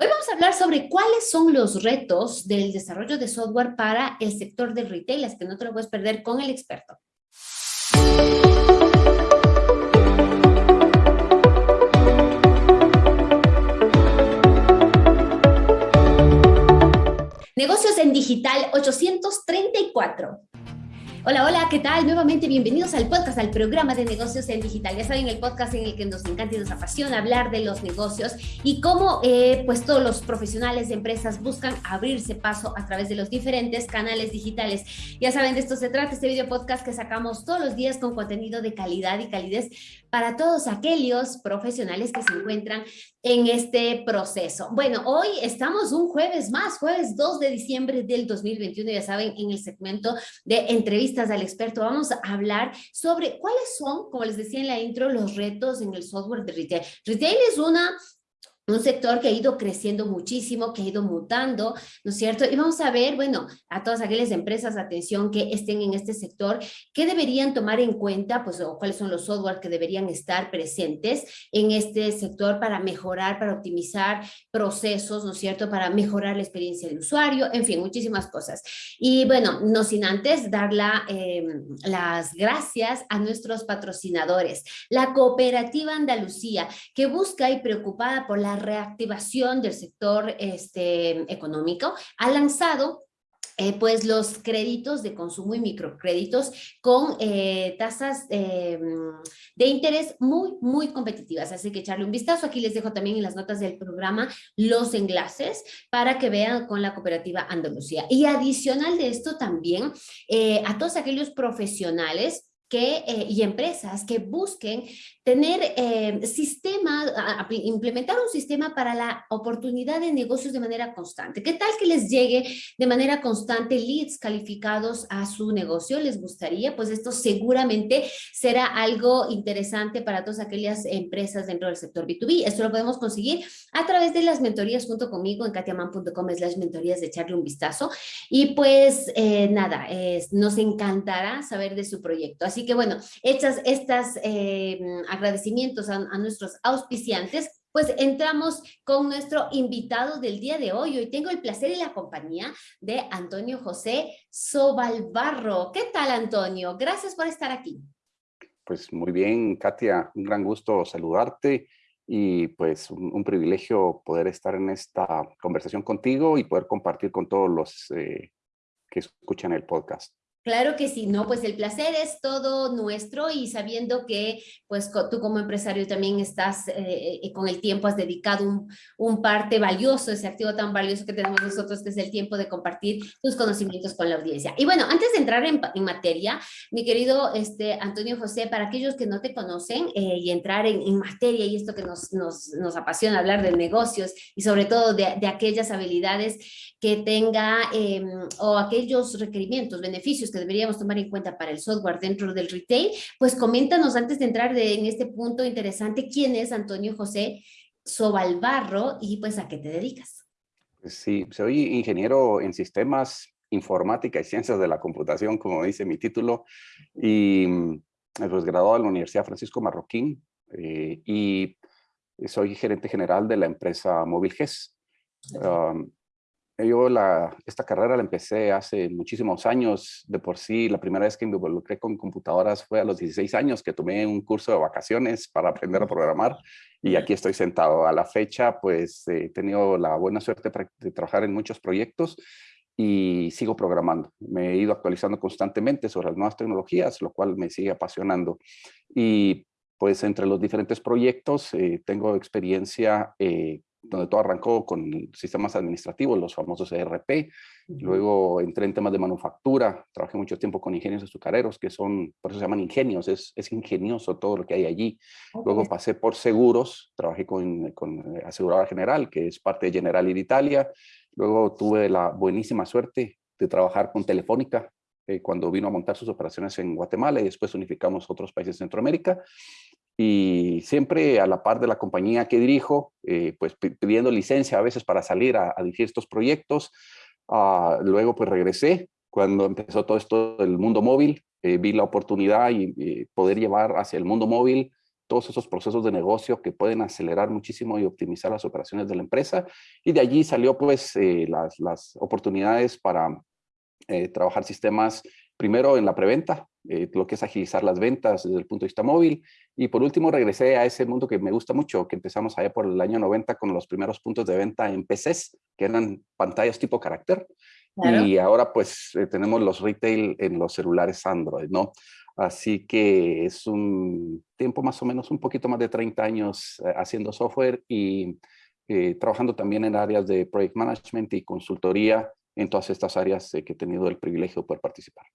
Hoy vamos a hablar sobre cuáles son los retos del desarrollo de software para el sector del retail, es que no te lo puedes perder con el experto. Negocios en Digital 834. Hola, hola, ¿qué tal? Nuevamente bienvenidos al podcast, al programa de negocios en digital. Ya saben, el podcast en el que nos encanta y nos apasiona hablar de los negocios y cómo eh, pues todos los profesionales de empresas buscan abrirse paso a través de los diferentes canales digitales. Ya saben, de esto se trata este video podcast que sacamos todos los días con contenido de calidad y calidez para todos aquellos profesionales que se encuentran en este proceso. Bueno, hoy estamos un jueves más, jueves 2 de diciembre del 2021, ya saben, en el segmento de entrevistas al experto vamos a hablar sobre cuáles son, como les decía en la intro, los retos en el software de retail. Retail es una un sector que ha ido creciendo muchísimo, que ha ido mutando, ¿no es cierto? Y vamos a ver, bueno, a todas aquellas empresas, atención, que estén en este sector, ¿qué deberían tomar en cuenta? Pues, o cuáles son los software que deberían estar presentes en este sector para mejorar, para optimizar procesos, ¿no es cierto? Para mejorar la experiencia del usuario, en fin, muchísimas cosas. Y bueno, no sin antes dar em, las gracias a nuestros patrocinadores, la Cooperativa Andalucía, que busca y preocupada por la reactivación del sector este, económico, ha lanzado eh, pues los créditos de consumo y microcréditos con eh, tasas eh, de interés muy, muy competitivas. Así que echarle un vistazo. Aquí les dejo también en las notas del programa los enlaces para que vean con la cooperativa Andalucía. Y adicional de esto también, a todos aquellos profesionales que, y empresas que busquen tener eh, implementar un sistema para la oportunidad de negocios de manera constante. ¿Qué tal que les llegue de manera constante leads calificados a su negocio? ¿Les gustaría? Pues esto seguramente será algo interesante para todas aquellas empresas dentro del sector B2B. Esto lo podemos conseguir a través de las mentorías junto conmigo en katiaman.com slash mentorías de echarle un vistazo. Y pues eh, nada, nos encantará saber de su proyecto. Así que bueno, hechas estas eh, agradecimientos a, nuestros auspiciantes, pues entramos con nuestro invitado del día de hoy. Hoy tengo el placer y la compañía de Antonio José Sobalbarro. ¿Qué tal, Antonio? Gracias por estar aquí. Pues muy bien, Katia, un gran gusto saludarte y pues un, privilegio poder estar en esta conversación contigo y poder compartir con todos los eh, que escuchan el podcast. Claro que sí, no, pues el placer es todo nuestro y sabiendo que pues tú como empresario también estás eh, eh, con el tiempo, has dedicado un, un, parte valioso, ese activo tan valioso que tenemos nosotros, que es el tiempo de compartir tus conocimientos con la audiencia. Y bueno, antes de entrar en, materia, mi querido este, Antonio José, para aquellos que no te conocen eh, y entrar en, materia y esto que nos, nos, nos, apasiona hablar de negocios y sobre todo de, de aquellas habilidades que tenga em, o aquellos requerimientos, beneficios que deberíamos tomar en cuenta para el software dentro del retail, pues coméntanos antes de entrar en este punto interesante, ¿quién es Antonio José Sobalbarro y pues a qué te dedicas? Pues sí, soy ingeniero en sistemas, informática y ciencias de la computación, como dice mi título, y mm, pues graduado en la Universidad Francisco Marroquín eh, y soy gerente general de la empresa Móvil GES. Yo la, esta carrera la empecé hace muchísimos años. De por sí, la primera vez que me involucré con computadoras fue a los 16 años, que tomé un curso de vacaciones para aprender a programar. Y aquí estoy sentado. A la fecha, pues he tenido la buena suerte de trabajar en muchos proyectos y sigo programando. Me he ido actualizando constantemente sobre las nuevas tecnologías, lo cual me sigue apasionando. Y pues entre los diferentes proyectos eh, tengo experiencia eh, donde todo arrancó con sistemas administrativos, los famosos ERP. Luego entré en temas de manufactura, trabajé mucho tiempo con ingenios azucareros, que son, por eso se llaman ingenios, es, es ingenioso todo lo que hay allí. Luego pasé por seguros, trabajé con, con eh, Aseguradora General, que es parte de General Italia. Luego tuve la buenísima suerte de trabajar con Telefónica, eh, cuando vino a montar sus operaciones en Guatemala y después unificamos otros países de Centroamérica y siempre a la par de la compañía que dirijo, eh, pues pidiendo licencia a veces para salir a, dirigir estos proyectos. Ah, luego pues regresé cuando empezó todo esto del mundo móvil, eh, vi la oportunidad y poder llevar hacia el mundo móvil todos esos procesos de negocio que pueden acelerar muchísimo y optimizar las operaciones de la empresa. Y de allí salió pues eh, las, las, oportunidades para trabajar sistemas primero en la preventa, eh, lo que es agilizar las ventas desde el punto de vista móvil. Y por último regresé a ese mundo que me gusta mucho, que empezamos allá por el año 90 con los primeros puntos de venta en PCs, que eran pantallas tipo carácter. Y ahora pues tenemos los retail en los celulares Android, ¿no? Así que es un tiempo más o menos un poquito más de 30 años eh, haciendo software y eh, trabajando también en áreas de project management y consultoría en todas estas áreas que he tenido el privilegio de poder participar.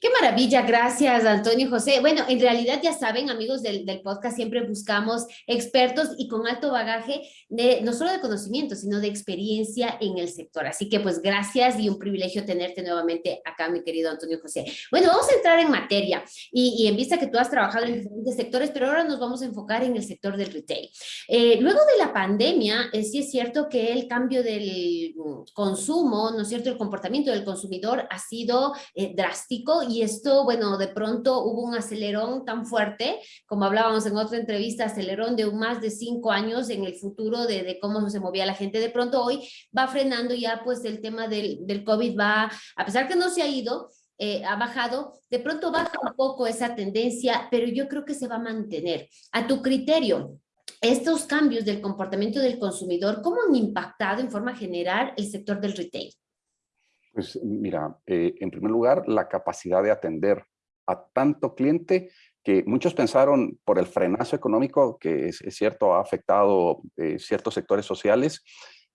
Qué maravilla, gracias Antonio José. Bueno, en realidad ya saben, amigos del, del, podcast, siempre buscamos expertos y con alto bagaje, de, no solo de conocimiento, sino de experiencia en el sector. Así que pues gracias y un privilegio tenerte nuevamente acá, mi querido Antonio José. Bueno, vamos a entrar en materia y, y en vista que tú has trabajado en diferentes sectores, pero ahora nos vamos a enfocar en el sector del retail. Eh, luego de la pandemia, eh, sí es cierto que el cambio del consumo, ¿no es cierto? El comportamiento del consumidor ha sido eh, drástico y esto, bueno, de pronto hubo un acelerón tan fuerte, como hablábamos en otra entrevista, acelerón de más de cinco años en el futuro de, cómo se movía la gente. De pronto hoy va frenando ya pues el tema del, del COVID va, a pesar que no se ha ido, eh, ha bajado, de pronto baja un poco esa tendencia, pero yo creo que se va a mantener. A tu criterio, estos cambios del comportamiento del consumidor, ¿cómo han impactado en forma general el sector del retail? Pues mira, eh, en primer lugar, la capacidad de atender a tanto cliente que muchos pensaron por el frenazo económico, que es, cierto, ha afectado eh, ciertos sectores sociales,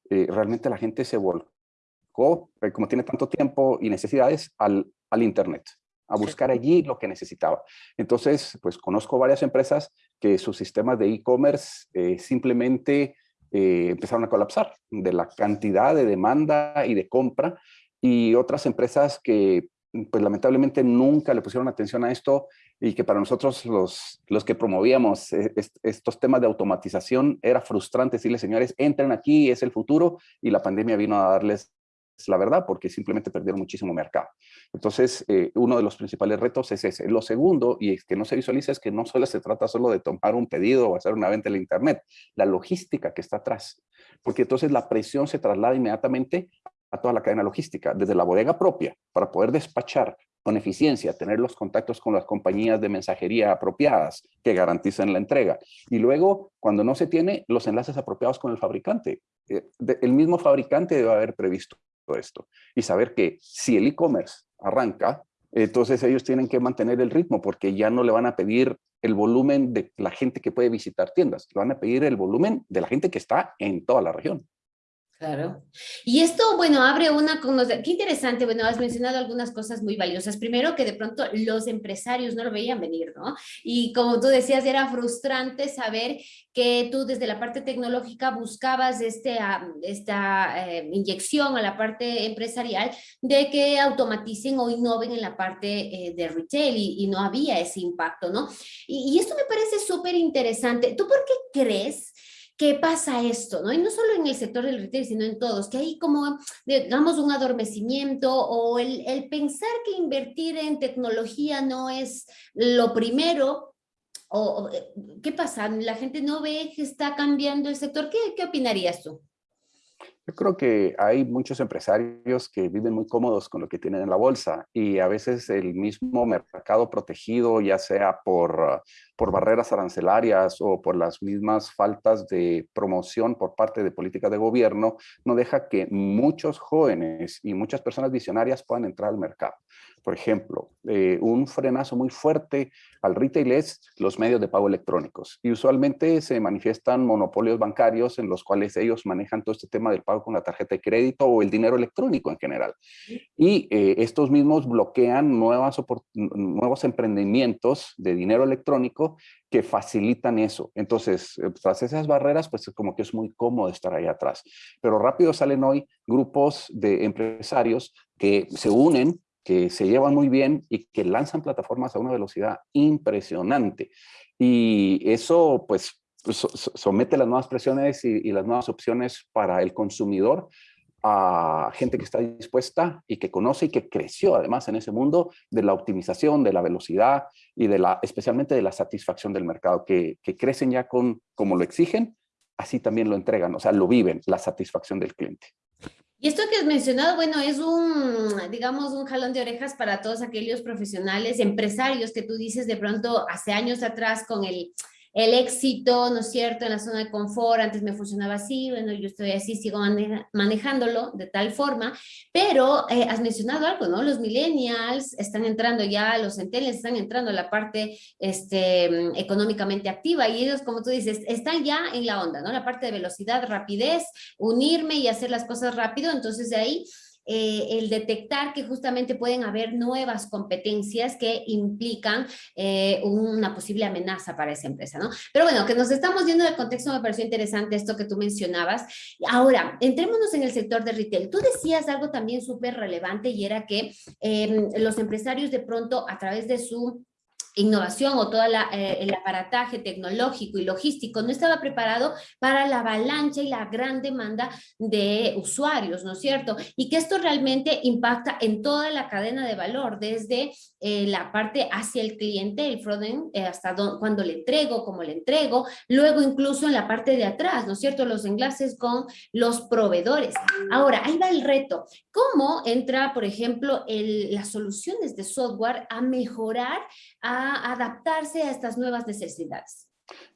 eh, realmente la gente se volcó, como tiene tanto tiempo y necesidades, al, al Internet, a buscar allí lo que necesitaba. Entonces, pues conozco varias empresas que sus sistemas de e-commerce simplemente empezaron a colapsar de la cantidad de demanda y de compra y otras empresas que pues lamentablemente nunca le pusieron atención a esto y que para nosotros los, los que promovíamos e, estos temas de automatización era frustrante decirle señores entren aquí es el futuro y la pandemia vino a darles la verdad porque simplemente perdieron muchísimo mercado. Entonces, eh, uno de los principales retos es ese. Lo segundo, y es que no se visualiza, es que no solo se trata solo de tomar un pedido o hacer una venta en la internet, la logística que está atrás. Porque entonces la presión se traslada inmediatamente a toda la cadena logística, desde la bodega propia, para poder despachar con eficiencia, tener los contactos con las compañías de mensajería apropiadas que garanticen la entrega. Y luego, cuando no se tiene, los enlaces apropiados con el fabricante. Eh, el mismo fabricante debe haber previsto esto y saber que si el e-commerce arranca, entonces ellos tienen que mantener el ritmo porque ya no le van a pedir el volumen de la gente que puede visitar tiendas, le van a pedir el volumen de la gente que está en toda la región. Claro. Y esto, bueno, abre una... Qué interesante, bueno, has mencionado algunas cosas muy valiosas. Primero, que de pronto los empresarios no lo veían venir, ¿no? Y como tú decías, era frustrante saber que tú desde la parte tecnológica buscabas este, esta eh, inyección a la parte empresarial de que automaticen o innoven en la parte eh, de retail y, no había ese impacto, ¿no? Y, y esto me parece súper interesante. ¿Tú por qué crees ¿qué pasa esto? ¿no? Y no solo en el sector del retail, sino en todos, que hay como, digamos, un adormecimiento o el, pensar que invertir en tecnología no es lo primero, o, eh, ¿qué pasa? ¿La gente no ve que está cambiando el sector? ¿Qué, qué opinarías tú? Yo creo que hay muchos empresarios que viven muy cómodos con lo que tienen en la bolsa y a veces el mismo mercado protegido, ya sea por, por barreras arancelarias o por las mismas faltas de promoción por parte de políticas de gobierno, no deja que muchos jóvenes y muchas personas visionarias puedan entrar al mercado. Por ejemplo, eh, un frenazo muy fuerte al retail es los medios de pago electrónicos y usualmente se manifiestan monopolios bancarios en los cuales ellos manejan todo este tema del pago con la tarjeta de crédito o el dinero electrónico en general. Y eh, estos mismos bloquean nuevas nuevos emprendimientos de dinero electrónico que facilitan eso. Entonces, eh, tras esas barreras, pues como que es muy cómodo estar ahí atrás. Pero rápido salen hoy grupos de empresarios que se unen que se llevan muy bien y que lanzan plataformas a una velocidad impresionante. Y eso, pues, somete las nuevas presiones y, las nuevas opciones para el consumidor, a gente que está dispuesta y que conoce y que creció además en ese mundo de la optimización, de la velocidad y de la, especialmente de la satisfacción del mercado, que, crecen ya con como lo exigen, así también lo entregan, o sea, lo viven, la satisfacción del cliente. Y esto que has mencionado, bueno, es un, digamos, un jalón de orejas para todos aquellos profesionales, empresarios que tú dices de pronto hace años atrás con el el éxito, ¿no es cierto?, en la zona de confort, antes me funcionaba así, bueno, yo estoy así, sigo manejándolo de tal forma, pero eh, has mencionado algo, ¿no? Los millennials están entrando ya, los centennials están entrando a la parte este, económicamente activa y ellos, como tú dices, están ya en la onda, ¿no? La parte de velocidad, rapidez, unirme y hacer las cosas rápido, entonces de ahí eh, el detectar que justamente pueden haber nuevas competencias que implican eh, una posible amenaza para esa empresa, ¿no? Pero bueno, que nos estamos viendo del contexto me pareció interesante esto que tú mencionabas. Ahora, entrémonos en el sector de retail. Tú decías algo también súper relevante y era que em, los empresarios de pronto a través de su innovación o todo eh, el aparataje tecnológico y logístico no estaba preparado para la avalancha y la gran demanda de usuarios, ¿no es cierto? Y que esto realmente impacta en toda la cadena de valor, desde eh, la parte hacia el cliente, el frontend, eh, hasta cuando le entrego, cómo le entrego, luego incluso en la parte de atrás, ¿no es cierto? Los enlaces con los proveedores. Ahora, ahí va el reto. ¿Cómo entra, por ejemplo, las soluciones de software a mejorar, a adaptarse a estas nuevas necesidades?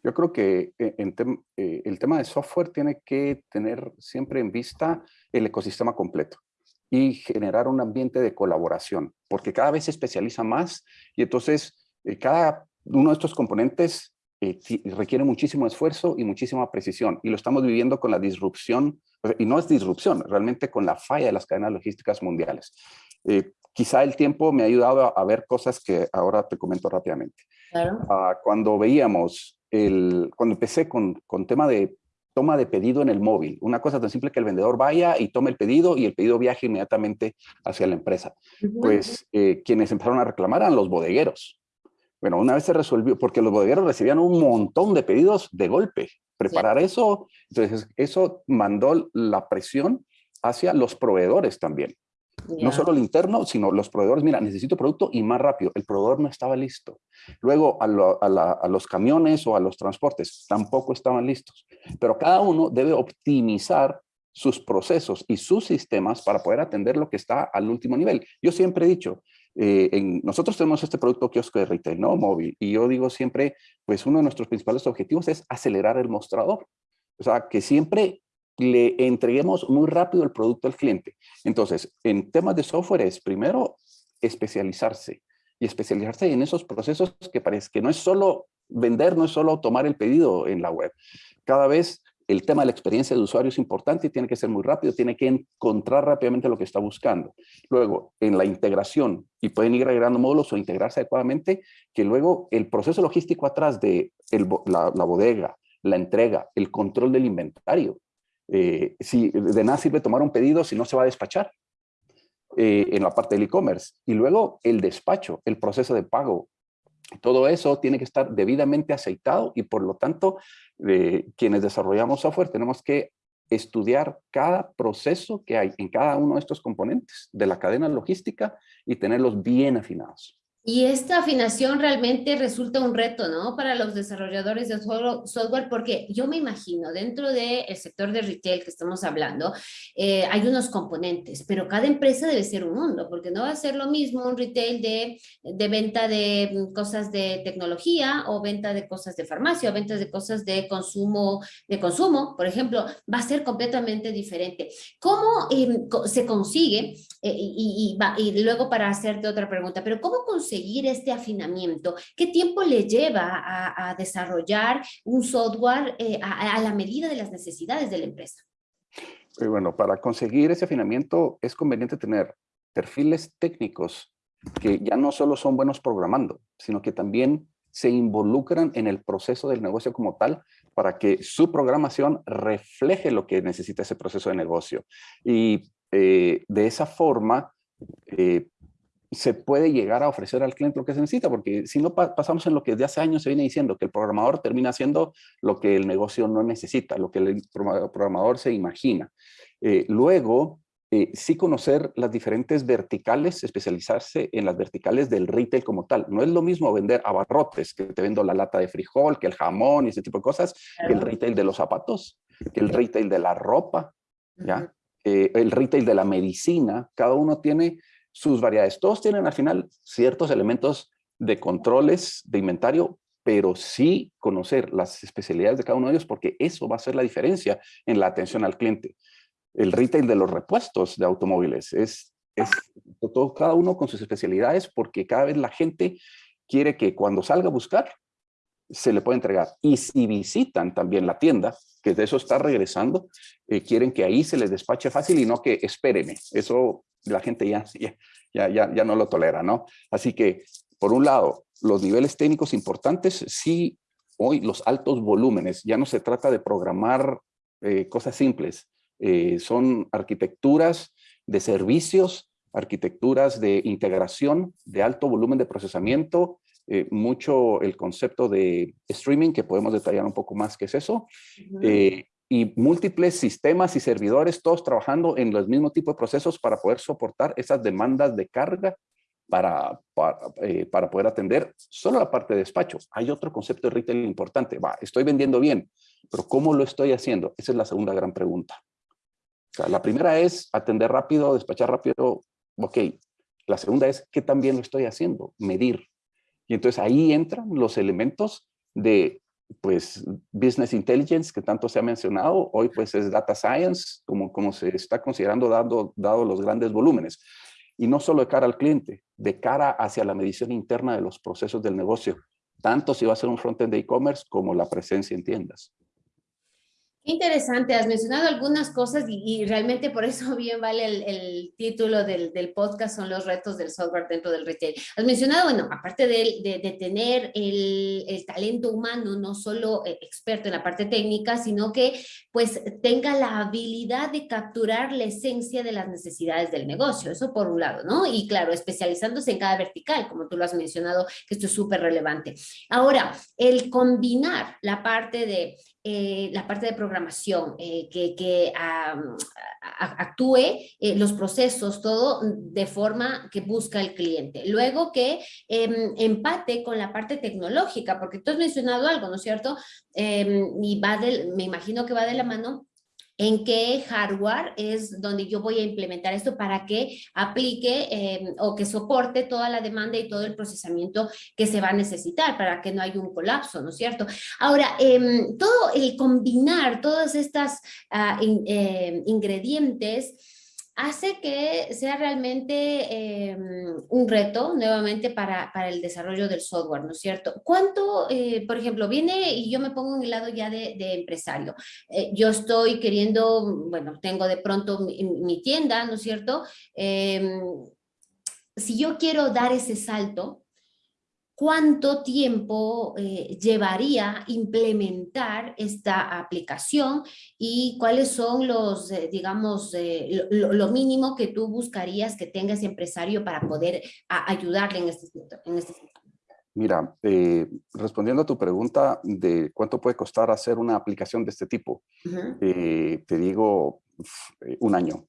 Yo creo que eh, el tema de software tiene que tener siempre en vista el ecosistema completo y generar un ambiente de colaboración, porque cada vez se especializa más y entonces eh, cada uno de estos componentes eh, requiere muchísimo esfuerzo y muchísima precisión y lo estamos viviendo con la disrupción, y no es disrupción, realmente con la falla de las cadenas logísticas mundiales. Eh, quizá el tiempo me ha ayudado a, ver cosas que ahora te comento rápidamente. Claro. Ah, cuando veíamos, el, cuando empecé con, con tema de toma de pedido en el móvil. Una cosa tan simple que el vendedor vaya y tome el pedido y el pedido viaje inmediatamente hacia la empresa. Pues eh, quienes empezaron a reclamar eran los bodegueros. Bueno, una vez se resolvió, porque los bodegueros recibían un montón de pedidos de golpe. Preparar eso, entonces eso mandó la presión hacia los proveedores también. No solo el interno, sino los proveedores. Mira, necesito producto y más rápido. El proveedor no estaba listo. Luego a, los camiones o a los transportes tampoco estaban listos. Pero cada uno debe optimizar sus procesos y sus sistemas para poder atender lo que está al último nivel. Yo siempre he dicho, eh, en, nosotros tenemos este producto kiosco de retail, ¿no? Móvil. Y yo digo siempre, pues uno de nuestros principales objetivos es acelerar el mostrador. O sea, que siempre le entreguemos muy rápido el producto al cliente. Entonces, en temas de software es primero especializarse y especializarse en esos procesos que parece que no es solo vender, no es solo tomar el pedido en la web. Cada vez el tema de la experiencia de usuario es importante y tiene que ser muy rápido, tiene que encontrar rápidamente lo que está buscando. Luego, en la integración, y pueden ir agregando módulos o integrarse adecuadamente, que luego el proceso logístico atrás de la bodega, la entrega, el control del inventario, eh, si de nada sirve tomar un pedido si no se va a despachar eh, en la parte del e-commerce. Y luego el despacho, el proceso de pago. Todo eso tiene que estar debidamente aceitado y por lo tanto eh, quienes desarrollamos software tenemos que estudiar cada proceso que hay en cada uno de estos componentes de la cadena logística y tenerlos bien afinados. Y esta afinación realmente resulta un reto, ¿no? Para los desarrolladores de software, porque yo me imagino, dentro del sector de retail que estamos hablando, eh, hay unos componentes, pero cada empresa debe ser un mundo, porque no va a ser lo mismo un retail de, de venta de cosas de tecnología, o venta de cosas de farmacia, o ventas de cosas de consumo, de consumo, por ejemplo, va a ser completamente diferente. ¿Cómo em, se consigue, eh, y, y, luego para hacerte otra pregunta, pero cómo consigue conseguir este afinamiento? ¿Qué tiempo le lleva a, desarrollar un software eh, a, la medida de las necesidades de la empresa? Eh, bueno, para conseguir ese afinamiento es conveniente tener perfiles técnicos que ya no solo son buenos programando, sino que también se involucran en el proceso del negocio como tal para que su programación refleje lo que necesita ese proceso de negocio. Y eh, de esa forma, se puede llegar a ofrecer al cliente lo que se necesita, porque si no pasamos en lo que desde hace años se viene diciendo, que el programador termina haciendo lo que el negocio no necesita, lo que el programador se imagina. Eh, luego, eh, sí conocer las diferentes verticales, especializarse en las verticales del retail como tal. No es lo mismo vender abarrotes, que te vendo la lata de frijol, que el jamón y ese tipo de cosas, que el retail de los zapatos, que el retail de la ropa, ¿ya? Eh, el retail de la medicina. Cada uno tiene sus variedades. Todos tienen al final ciertos elementos de controles de inventario, pero sí conocer las especialidades de cada uno de ellos porque eso va a ser la diferencia en la atención al cliente el retail de los repuestos de automóviles. Es, es todo, cada uno con sus especialidades porque cada vez la gente quiere que cuando salga a buscar se le pueda entregar. Y si visitan también la tienda, que de eso está regresando, eh, quieren que ahí se les despache fácil y no que espéreme. Eso la gente ya, ya, ya, ya no lo tolera, ¿no? Así que, por un lado, los niveles técnicos importantes, sí, hoy los altos volúmenes, ya no se trata de programar eh, cosas simples, eh, son arquitecturas de servicios, arquitecturas de integración de alto volumen de procesamiento, eh, mucho el concepto de streaming, que podemos detallar un poco más qué es eso, eh, y múltiples sistemas y servidores, todos trabajando en los mismos tipos de procesos para poder soportar esas demandas de carga para, para, para, poder atender solo la parte de despacho. Hay otro concepto de retail importante. Va, estoy vendiendo bien, pero ¿cómo lo estoy haciendo? Esa es la segunda gran pregunta la primera es atender rápido, despachar rápido, ok. La segunda es qué también lo estoy haciendo, medir. Entonces ahí entran los elementos de pues business intelligence que tanto se ha mencionado, hoy pues es data science, como, como se está considerando dado, dado los grandes volúmenes. Y no solo de cara al cliente, de cara hacia la medición interna de los procesos del negocio, tanto si va a ser un frontend de e-commerce como la presencia en tiendas. Interesante, has mencionado algunas cosas y, realmente por eso bien vale el, título del, podcast, son los retos del software dentro del retail. Has mencionado, bueno, aparte de, de, tener el, el, talento humano, no solo eh, experto en la parte técnica, sino que pues tenga la habilidad de capturar la esencia de las necesidades del negocio, eso por un lado, ¿no? Y claro, especializándose en cada vertical, como tú lo has mencionado, que esto es súper relevante. Ahora, el combinar la parte de eh, la parte de programación, eh, que, actúe eh, los procesos, todo de forma que busca el cliente. Luego que em, empate con la parte tecnológica, porque tú has mencionado algo, ¿no es cierto? Em, y va me imagino que va de la mano en qué hardware es donde yo voy a implementar esto para que aplique em, o que soporte toda la demanda y todo el procesamiento que se va a necesitar para que no haya un colapso, ¿no es cierto? Ahora, em, todo el combinar todas estas ah, em, ingredientes hace que sea realmente em, un reto nuevamente para, para, el desarrollo del software, ¿no es cierto? ¿Cuánto, eh, por ejemplo, viene y yo me pongo en el lado ya de, empresario? Eh, yo estoy queriendo, bueno, tengo de pronto mi, tienda, ¿no es cierto? Em, si yo quiero dar ese salto, cuánto tiempo eh, llevaría implementar esta aplicación y cuáles son los, eh, digamos, eh, lo, mínimo que tú buscarías que tenga ese empresario para poder ayudarle en este, en este sentido. Mira, respondiendo a tu pregunta de cuánto puede costar hacer una aplicación de este tipo, te digo un año.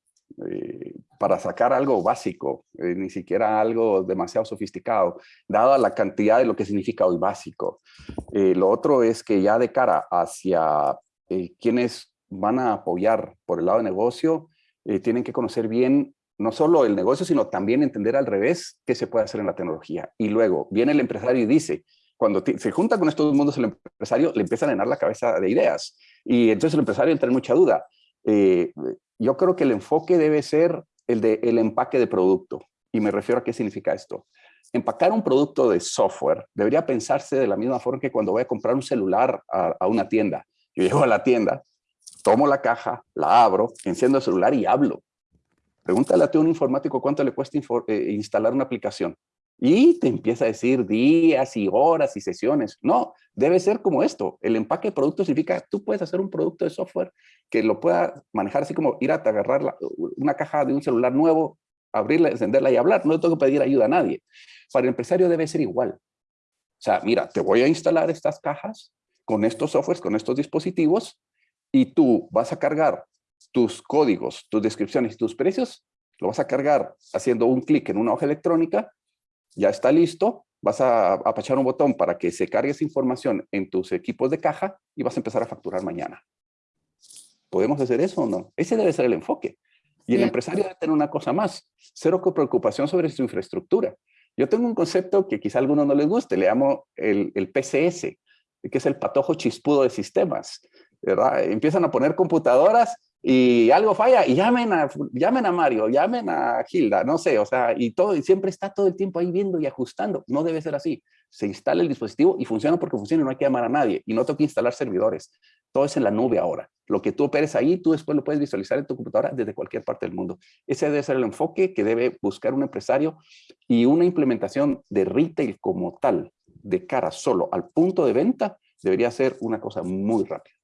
Eh, para sacar algo básico, eh, ni siquiera algo demasiado sofisticado, dada la cantidad de lo que significa hoy básico. Eh, lo otro es que ya de cara hacia quienes van a apoyar por el lado de negocio, tienen que conocer bien no solo el negocio, sino también entender al revés qué se puede hacer en la tecnología. Y luego viene el empresario y dice, cuando se junta con estos mundos el empresario, le empieza a llenar la cabeza de ideas. Y entonces el empresario entra en mucha duda. Eh, yo creo que el enfoque debe ser el de el empaque de producto. Y me refiero a qué significa esto. Empacar un producto de software debería pensarse de la misma forma que cuando voy a comprar un celular a, una tienda. Yo llego a la tienda, tomo la caja, la abro, enciendo el celular y hablo. Pregúntale a un informático cuánto le cuesta eh, instalar una aplicación. Y te empieza a decir días y horas y sesiones. No, debe ser como esto. El empaque de producto significa, tú puedes hacer un producto de software que lo pueda manejar así como ir a agarrar una caja de un celular nuevo, abrirla, encenderla y hablar. No tengo que pedir ayuda a nadie. Para el empresario debe ser igual. O sea, mira, te voy a instalar estas cajas con estos softwares, con estos dispositivos, y tú vas a cargar tus códigos, tus descripciones y tus precios, lo vas a cargar haciendo un clic en una hoja electrónica, ya está listo, vas a apachar un botón para que se cargue esa información en tus equipos de caja y vas a empezar a facturar mañana. ¿Podemos hacer eso o no? Ese debe ser el enfoque. Y el empresario debe tener una cosa más, cero preocupación sobre su infraestructura. Yo tengo un concepto que quizá a algunos no les guste, le llamo el, el PCS, que es el patojo chispudo de sistemas. ¿verdad? Empiezan a poner computadoras y algo falla y llamen a, llamen a Mario, llamen a Gilda, no sé, o sea, y todo, y siempre está todo el tiempo ahí viendo y ajustando. No debe ser así. Se instala el dispositivo y funciona porque funciona no hay que llamar a nadie. Y no tengo que instalar servidores. Todo es en la nube ahora. Lo que tú operes ahí, tú después lo puedes visualizar en tu computadora desde cualquier parte del mundo. Ese debe ser el enfoque que debe buscar un empresario y una implementación de retail como tal, de cara solo al punto de venta, debería ser una cosa muy rápida.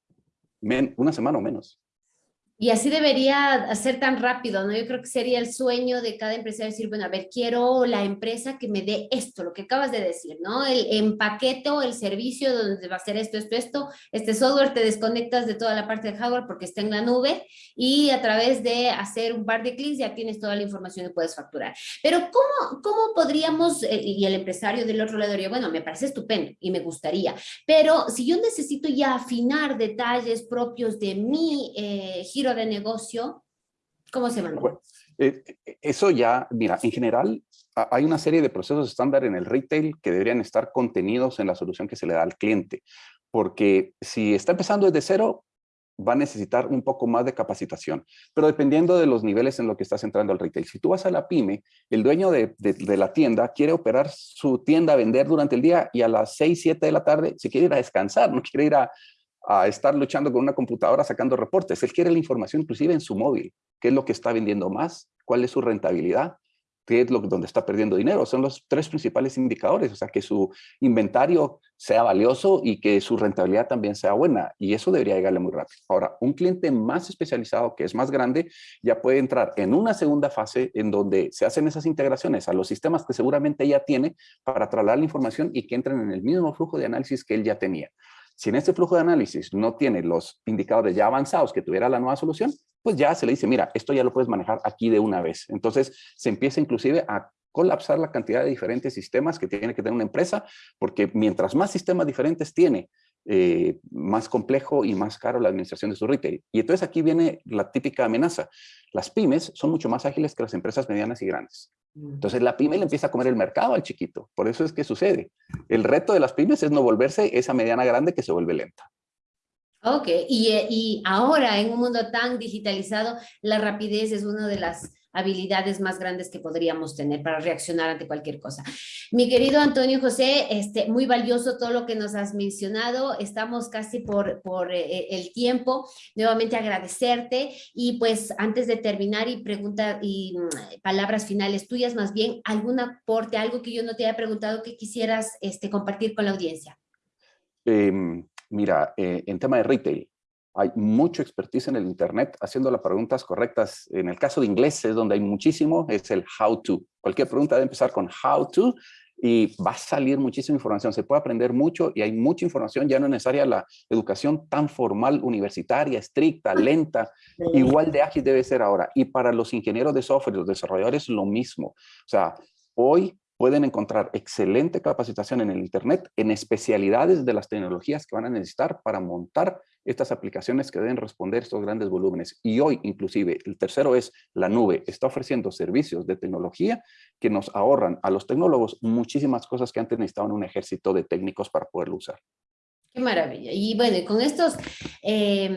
una semana o menos. Y así debería ser tan rápido, ¿no? Yo creo que sería el sueño de cada empresario decir, bueno, a ver, quiero la empresa que me dé esto, lo que acabas de decir, ¿no? El empaquete o el servicio donde va a ser esto, esto, esto, este software te desconectas de toda la parte de hardware porque está en la nube y a través de hacer un par de clics ya tienes toda la información y puedes facturar. Pero ¿cómo, cómo podríamos, eh, y el empresario del otro lado diría, bueno, me parece estupendo y me gustaría, pero si yo necesito ya afinar detalles propios de mi eh, giro de negocio, ¿cómo se maneja? Eh, eh, eso ya, mira, en general hay una serie de procesos estándar en el retail que deberían estar contenidos en la solución que se le da al cliente. Porque si está empezando desde cero, va a necesitar un poco más de capacitación, pero dependiendo de los niveles en los que estás entrando al retail. Si tú vas a la pyme, el dueño de, de, la tienda quiere operar su tienda, vender durante el día y a las 6, 7 de la tarde se quiere ir a descansar, no quiere ir a, a estar luchando con una computadora sacando reportes. Él quiere la información inclusive en su móvil. ¿Qué es lo que está vendiendo más? ¿Cuál es su rentabilidad? ¿Qué es lo donde está perdiendo dinero? Son los tres principales indicadores. O sea, que su inventario sea valioso y que su rentabilidad también sea buena. Y eso debería llegarle muy rápido. Ahora, un cliente más especializado, que es más grande, ya puede entrar en una segunda fase en donde se hacen esas integraciones a los sistemas que seguramente ya tiene para trasladar la información y que entren en el mismo flujo de análisis que él ya tenía. Si en este flujo de análisis no tiene los indicadores ya avanzados que tuviera la nueva solución, pues ya se le dice, mira, esto ya lo puedes manejar aquí de una vez. Entonces se empieza inclusive a colapsar la cantidad de diferentes sistemas que tiene que tener una empresa, porque mientras más sistemas diferentes tiene, eh, más complejo y más caro la administración de su retail. Y entonces aquí viene la típica amenaza. Las pymes son mucho más ágiles que las empresas medianas y grandes. Mm. Entonces la pyme le empieza a comer el mercado al chiquito. Por eso es que sucede. El reto de las pymes es no volverse esa mediana grande que se vuelve lenta. Ok, y, eh, y ahora en un mundo tan digitalizado, la rapidez es una de las habilidades más grandes que podríamos tener para reaccionar ante cualquier cosa. Mi querido Antonio José, este, muy valioso todo lo que nos has mencionado, estamos casi por, por eh, eh, el tiempo, nuevamente agradecerte y pues antes de terminar y pregunta y mm, palabras finales tuyas más bien, algún aporte, algo que yo no te haya preguntado que quisieras este, compartir con la audiencia. Em, mira, eh, en tema de retail, hay mucho expertise en el Internet haciendo las preguntas correctas. En el caso de inglés es donde hay muchísimo, es el how to. Cualquier pregunta debe empezar con how to y va a salir muchísima información. Se puede aprender mucho y hay mucha información, ya no es necesaria la educación tan formal, universitaria, estricta, lenta, igual de ágil debe ser ahora. Y para los ingenieros de software, los desarrolladores, lo mismo. O sea, hoy pueden encontrar excelente capacitación en el Internet en especialidades de las tecnologías que van a necesitar para montar estas aplicaciones que deben responder estos grandes volúmenes. Y hoy, inclusive, el tercero es la nube. Está ofreciendo servicios de tecnología que nos ahorran a los tecnólogos muchísimas cosas que antes necesitaban un ejército de técnicos para poderlo usar. Qué maravilla. Y bueno, con estos, eh,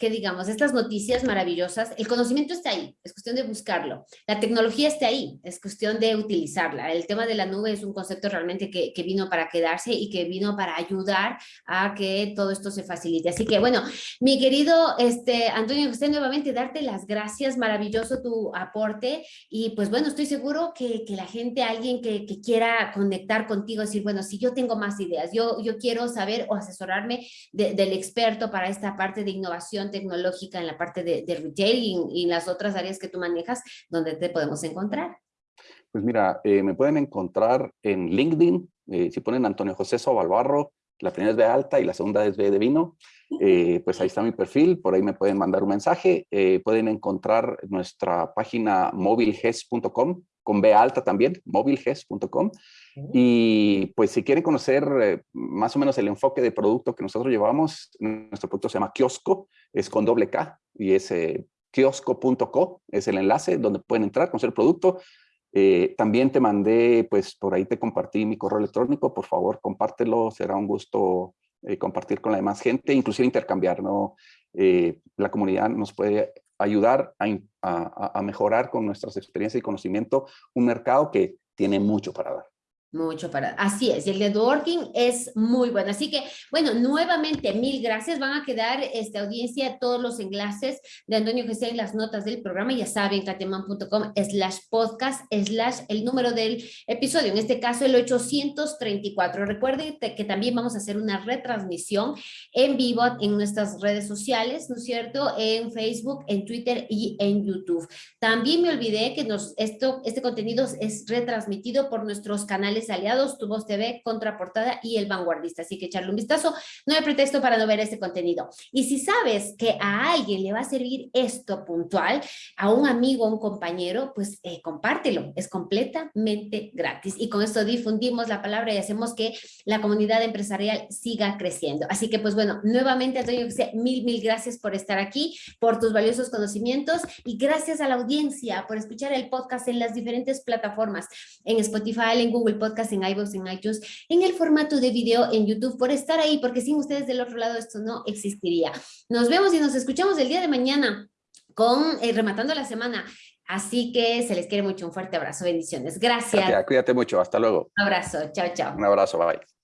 digamos, estas noticias maravillosas, el conocimiento está ahí, es cuestión de buscarlo. La tecnología está ahí, es cuestión de utilizarla. El tema de la nube es un concepto realmente que, que, vino para quedarse y que vino para ayudar a que todo esto se facilite. Así que bueno, mi querido este, Antonio José, nuevamente darte las gracias, maravilloso tu aporte y pues bueno, estoy seguro que, que la gente, alguien que, que, quiera conectar contigo, decir, bueno, si yo tengo más ideas, yo, yo quiero saber o asesorarme del experto para esta parte de innovación tecnológica en la parte de, de retail y, en las otras áreas que tú manejas, donde te podemos encontrar? Pues mira, eh, me pueden encontrar en LinkedIn, eh, si ponen Antonio José Sobalbarro, La primera es B alta y la segunda es B de vino. Eh, pues ahí está mi perfil, por ahí me pueden mandar un mensaje. Eh, pueden encontrar nuestra página movilges.com, con B alta también, movilges.com. Y pues si quieren conocer eh, más o menos el enfoque de producto que nosotros llevamos, nuestro producto se llama Kiosco, es con doble K y es kiosco.co, es el enlace donde pueden entrar, conocer el producto. también te mandé, pues por ahí te compartí mi correo electrónico, por favor compártelo, será un gusto eh, compartir con la demás gente, inclusive intercambiar, ¿no? Eh, la comunidad nos puede ayudar a, mejorar con nuestras experiencias y conocimiento un mercado que tiene mucho para dar. Mucho para... Así es, y el networking es muy bueno. Así que, bueno, nuevamente, mil gracias. Van a quedar esta audiencia todos los enlaces de Antonio José en las notas del programa. Ya saben, cateman.com slash podcast slash el número del episodio. En este caso, el 834. Recuerden que también vamos a hacer una retransmisión en vivo en nuestras redes sociales, ¿no es cierto? En Facebook, en Twitter y en YouTube. También me olvidé que nos, esto, este contenido es retransmitido por nuestros canales aliados, Tu Voz TV, Contraportada y El Vanguardista. Así que echarle un vistazo. No hay pretexto para no ver este contenido. Y si sabes que a alguien le va a servir esto puntual, a un amigo, a un compañero, pues eh, compártelo. Es completamente gratis. Y con esto difundimos la palabra y hacemos que la comunidad empresarial siga creciendo. Así que, pues bueno, nuevamente, Antonio, mil, mil gracias por estar aquí, por tus valiosos conocimientos y gracias a la audiencia por escuchar el podcast en las diferentes plataformas, en Spotify, en Google Podcast, podcast en iVoox, en iTunes, en el formato de video en YouTube, por estar ahí, porque sin ustedes del otro lado esto no existiría. Nos vemos y nos escuchamos el día de mañana con eh, Rematando la Semana. Así que se les quiere mucho, un fuerte abrazo, bendiciones. Gracias. Cuídate mucho, hasta luego. Un abrazo, chao, chao. Un abrazo, bye.